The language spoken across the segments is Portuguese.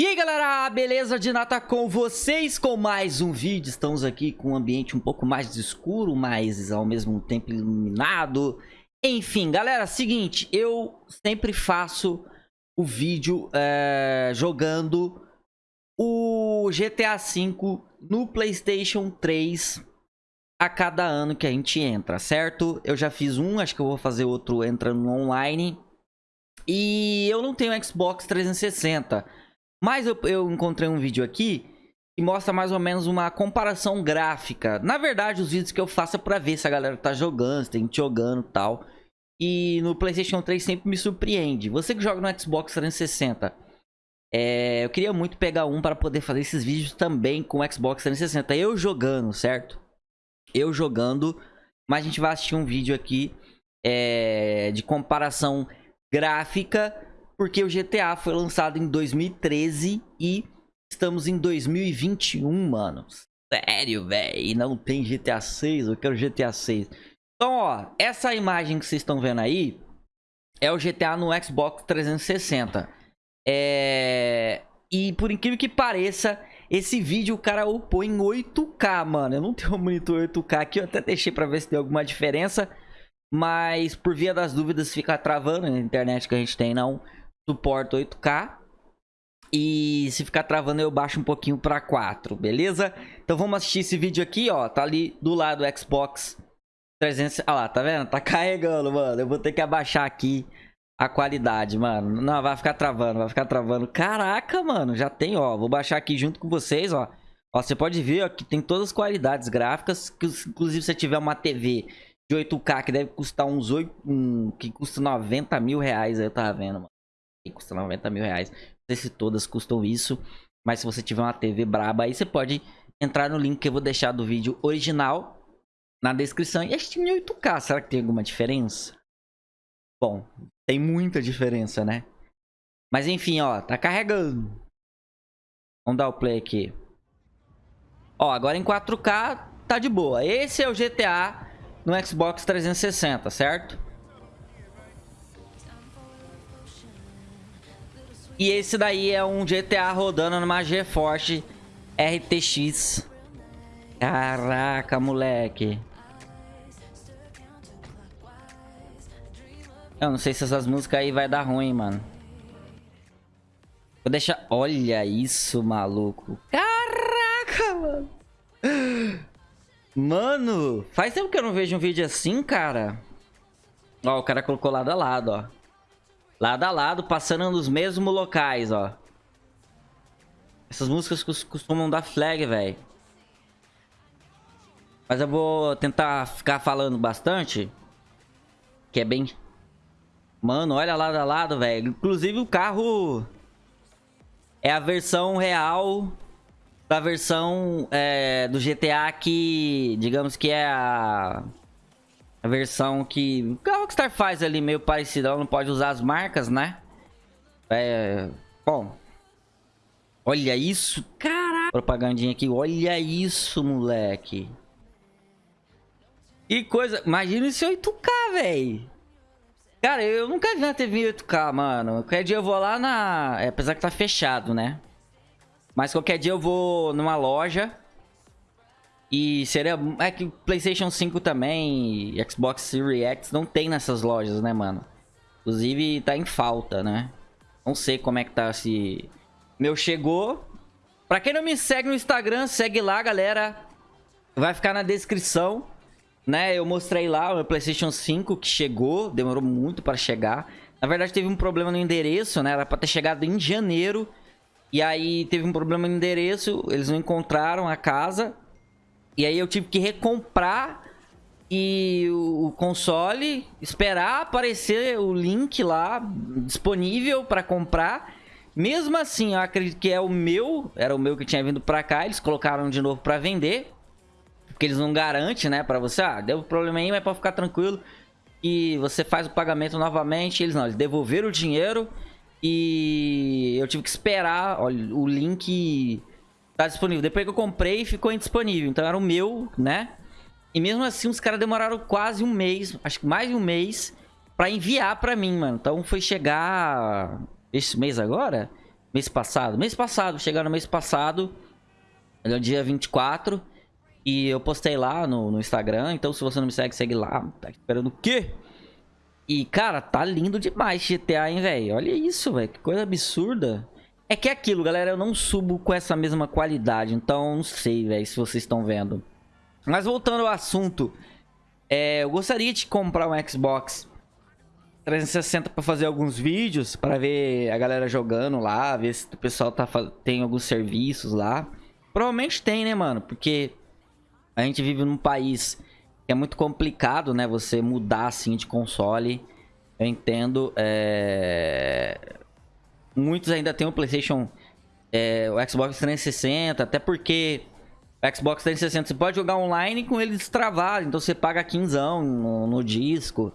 E aí galera, beleza de nata com vocês com mais um vídeo. Estamos aqui com um ambiente um pouco mais escuro, mas ao mesmo tempo iluminado. Enfim, galera, seguinte, eu sempre faço o vídeo é, jogando o GTA V no Playstation 3 a cada ano que a gente entra, certo? Eu já fiz um, acho que eu vou fazer outro entrando online. E eu não tenho Xbox 360 mas eu, eu encontrei um vídeo aqui que mostra mais ou menos uma comparação gráfica. Na verdade, os vídeos que eu faço é pra ver se a galera tá jogando, se tem gente jogando e tal. E no Playstation 3 sempre me surpreende. Você que joga no Xbox 360, é, eu queria muito pegar um para poder fazer esses vídeos também com o Xbox 360. Eu jogando, certo? Eu jogando, mas a gente vai assistir um vídeo aqui é, de comparação gráfica porque o GTA foi lançado em 2013 e estamos em 2021, mano. Sério, velho. Não tem GTA 6, eu quero GTA 6. Então, ó, essa imagem que vocês estão vendo aí é o GTA no Xbox 360. É... E por incrível que pareça, esse vídeo o cara upou em 8K, mano. Eu não tenho um monitor 8K aqui, eu até deixei pra ver se tem alguma diferença. Mas por via das dúvidas fica travando na internet que a gente tem, não suporta 8K. E se ficar travando eu baixo um pouquinho para 4, beleza? Então vamos assistir esse vídeo aqui, ó. Tá ali do lado do Xbox 300... Olha lá, tá vendo? Tá carregando, mano. Eu vou ter que abaixar aqui a qualidade, mano. Não, vai ficar travando, vai ficar travando. Caraca, mano, já tem, ó. Vou baixar aqui junto com vocês, ó. Ó, você pode ver ó, que tem todas as qualidades gráficas. Que, inclusive, se você tiver uma TV de 8K que deve custar uns 8... Um, que custa 90 mil reais, eu tava vendo, mano que custa 90 mil reais. Não sei se todas custam isso, mas se você tiver uma TV braba aí, você pode entrar no link que eu vou deixar do vídeo original na descrição. E em 8K, será que tem alguma diferença? Bom, tem muita diferença, né? Mas enfim, ó, tá carregando. Vamos dar o play aqui. Ó, agora em 4K tá de boa. Esse é o GTA no Xbox 360, certo? E esse daí é um GTA rodando numa GeForce RTX. Caraca, moleque. Eu não sei se essas músicas aí vai dar ruim, mano. Vou deixar... Olha isso, maluco. Caraca, mano. Mano, faz tempo que eu não vejo um vídeo assim, cara. Ó, o cara colocou lado a lado, ó. Lado a lado, passando nos mesmos locais, ó. Essas músicas costumam dar flag, velho. Mas eu vou tentar ficar falando bastante. Que é bem... Mano, olha lado a lado, velho. Inclusive o carro... É a versão real da versão é, do GTA que, digamos que é a a versão que Rockstar faz ali meio parecida. Ela não pode usar as marcas, né? É... Bom. Olha isso. Caraca. Propagandinha aqui. Olha isso, moleque. Que coisa. Imagina esse 8K, velho. Cara, eu nunca vi na TV 8K, mano. Qualquer dia eu vou lá na... É, apesar que tá fechado, né? Mas qualquer dia eu vou numa loja e seria... É que Playstation 5 também, Xbox Series X não tem nessas lojas, né, mano? Inclusive tá em falta, né? Não sei como é que tá se... Meu chegou. Pra quem não me segue no Instagram, segue lá, galera. Vai ficar na descrição. Né, eu mostrei lá o meu Playstation 5 que chegou. Demorou muito para chegar. Na verdade teve um problema no endereço, né? Era pra ter chegado em janeiro. E aí teve um problema no endereço. Eles não encontraram a casa. E aí eu tive que recomprar e o console, esperar aparecer o link lá disponível para comprar. Mesmo assim, eu acredito que é o meu, era o meu que tinha vindo para cá, eles colocaram de novo para vender. Porque eles não garantem, né, para você, ah, deu problema aí, mas para ficar tranquilo. E você faz o pagamento novamente, eles não, eles devolveram o dinheiro e eu tive que esperar, olha, o link tá disponível. Depois que eu comprei, ficou indisponível. Então era o meu, né? E mesmo assim, os caras demoraram quase um mês, acho que mais de um mês, pra enviar pra mim, mano. Então foi chegar esse mês agora? Mês passado? Mês passado, chegaram no mês passado. No é dia 24. E eu postei lá no, no Instagram. Então, se você não me segue, segue lá. Tá esperando o quê? E, cara, tá lindo demais GTA, hein, velho? Olha isso, velho. Que coisa absurda. É que é aquilo, galera. Eu não subo com essa mesma qualidade. Então, não sei, velho, se vocês estão vendo. Mas voltando ao assunto. É, eu gostaria de comprar um Xbox 360 para fazer alguns vídeos. para ver a galera jogando lá. Ver se o pessoal tá, tem alguns serviços lá. Provavelmente tem, né, mano? Porque a gente vive num país é muito complicado, né? Você mudar assim de console. Eu entendo. É... Muitos ainda tem o PlayStation, é, o Xbox 360, até porque o Xbox 360 você pode jogar online com ele destravado, então você paga 15 no, no disco.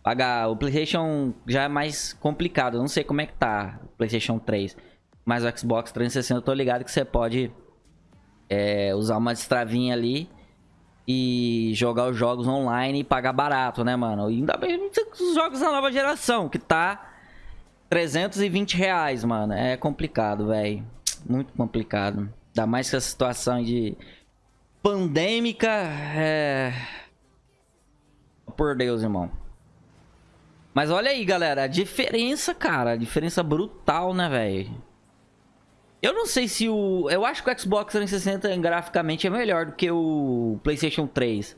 Pagar o PlayStation já é mais complicado. Eu não sei como é que tá o PlayStation 3, mas o Xbox 360 eu tô ligado que você pode é, usar uma destravinha ali e jogar os jogos online e pagar barato, né, mano? E ainda bem os jogos da nova geração, que tá 320 reais, mano. É complicado, velho. Muito complicado. Ainda mais que a situação de pandêmica é... Por Deus, irmão. Mas olha aí, galera. A diferença, cara. A diferença brutal, né, velho? Eu não sei se o... Eu acho que o Xbox 360 graficamente é melhor do que o PlayStation 3.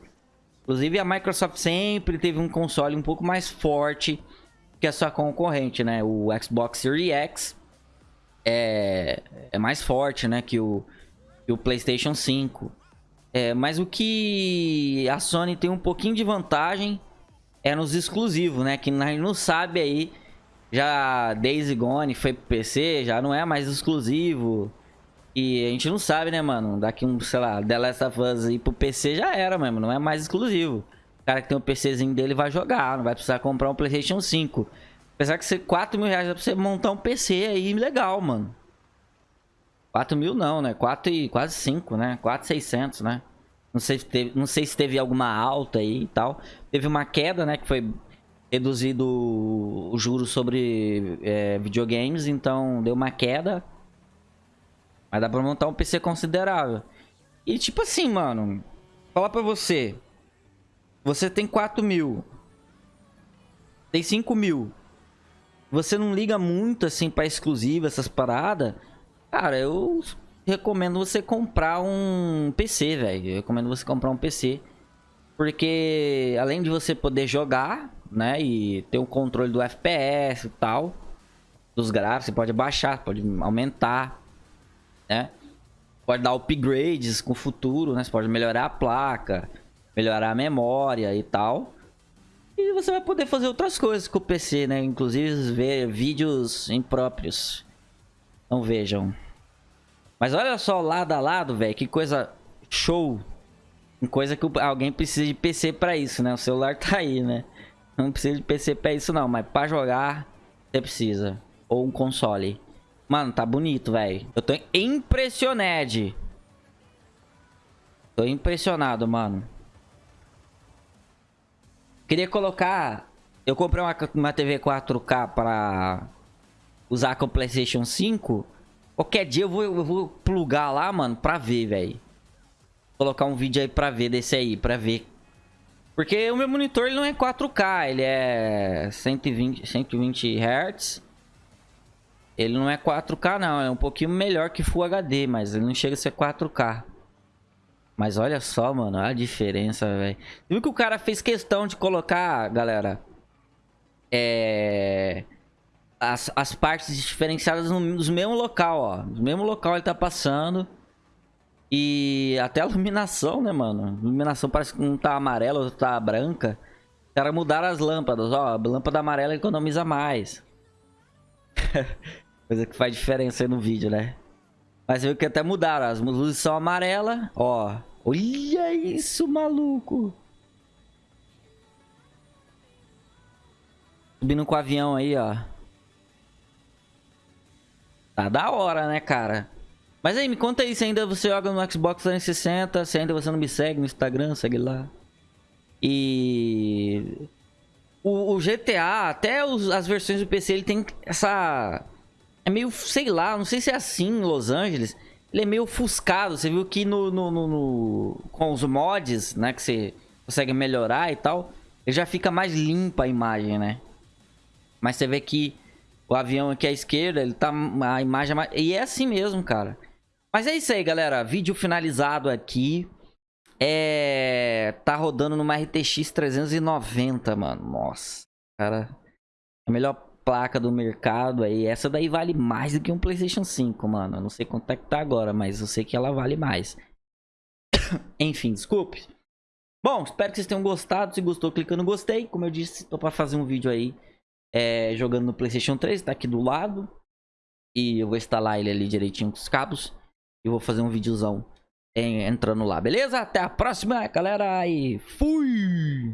Inclusive, a Microsoft sempre teve um console um pouco mais forte que a sua concorrente, né? O Xbox Series X é, é mais forte, né? Que o, que o PlayStation 5. É, mas o que a Sony tem um pouquinho de vantagem é nos exclusivos, né? Que a gente não sabe aí já Days Gone foi pro PC, já não é mais exclusivo. E a gente não sabe, né, mano? Daqui um, sei lá, The Last of Us ir pro PC já era mesmo, não é mais exclusivo. O cara que tem um PCzinho dele vai jogar, não vai precisar comprar um PlayStation 5. Apesar que ser 4 mil reais pra você montar um PC aí legal, mano. 4 mil não, né? 4 e quase 5, né? 4,600, né? Não sei, se teve, não sei se teve alguma alta aí e tal. Teve uma queda, né? Que foi reduzido o juros sobre é, videogames, então deu uma queda. Mas dá pra montar um PC considerável. E tipo assim, mano, falar pra você. Você tem 4 mil. Tem 5 mil. Você não liga muito assim pra exclusiva, essas paradas. Cara, eu recomendo você comprar um PC, velho. Eu recomendo você comprar um PC. Porque além de você poder jogar, né? E ter o controle do FPS e tal. Dos gráficos, você pode baixar, pode aumentar, né? Pode dar upgrades com o futuro, né? Você pode melhorar a placa, melhorar a memória e tal. E você vai poder fazer outras coisas com o PC, né? Inclusive ver vídeos impróprios. Não vejam. Mas olha só, lado a lado, velho, que coisa show. Coisa que alguém precisa de PC pra isso, né? O celular tá aí, né? Não precisa de PC pra isso não, mas pra jogar você precisa. Ou um console. Mano, tá bonito, velho. Eu tô impressionado. Tô impressionado, mano. Queria colocar... Eu comprei uma, uma TV 4K pra usar com o Playstation 5. Qualquer dia eu vou, eu vou plugar lá, mano, pra ver, velho. Colocar um vídeo aí pra ver desse aí, pra ver porque o meu monitor ele não é 4K, ele é 120, 120 Hz. Ele não é 4K não, é um pouquinho melhor que Full HD, mas ele não chega a ser 4K. Mas olha só, mano, a diferença, velho. Viu que o cara fez questão de colocar, galera, é... As, as partes diferenciadas no, no mesmo local, ó. No mesmo local ele tá passando. E até a iluminação, né, mano? A iluminação parece que um tá amarela, outro tá branca. Os caras mudaram as lâmpadas, ó. A lâmpada amarela economiza mais. Coisa que faz diferença aí no vídeo, né? Mas você viu que até mudaram. As luzes são amarelas, ó. Olha isso, maluco. Subindo com o avião aí, ó. Tá da hora, né, cara? Mas aí, me conta aí se ainda você joga no Xbox 360, se ainda você não me segue no Instagram, segue lá. E... O, o GTA, até os, as versões do PC, ele tem essa... é meio, sei lá, não sei se é assim em Los Angeles. Ele é meio ofuscado. Você viu que no, no, no, no com os mods, né, que você consegue melhorar e tal, ele já fica mais limpa a imagem, né? Mas você vê que o avião aqui à esquerda, ele tá a imagem mais... e é assim mesmo, cara. Mas é isso aí, galera. Vídeo finalizado aqui. É... Tá rodando numa RTX 390, mano. Nossa, cara. A melhor placa do mercado aí. Essa daí vale mais do que um PlayStation 5, mano. Eu não sei quanto é que tá agora, mas eu sei que ela vale mais. Enfim, desculpe. Bom, espero que vocês tenham gostado. Se gostou, clica no gostei. Como eu disse, tô pra fazer um vídeo aí é, jogando no PlayStation 3. Tá aqui do lado. E eu vou instalar ele ali direitinho com os cabos. E vou fazer um videozão entrando lá, beleza? Até a próxima, galera. E fui!